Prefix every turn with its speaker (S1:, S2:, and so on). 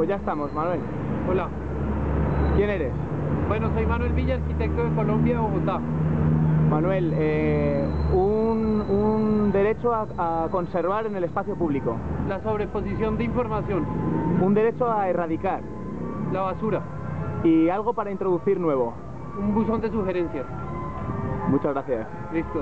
S1: Pues ya estamos, Manuel.
S2: Hola.
S1: ¿Quién eres?
S2: Bueno, soy Manuel Villa, arquitecto de Colombia, Bogotá.
S1: Manuel, eh, un, un derecho a, a conservar en el espacio público.
S2: La sobreposición de información.
S1: Un derecho a erradicar.
S2: La basura.
S1: Y algo para introducir nuevo.
S2: Un buzón de sugerencias.
S1: Muchas gracias.
S2: Listo.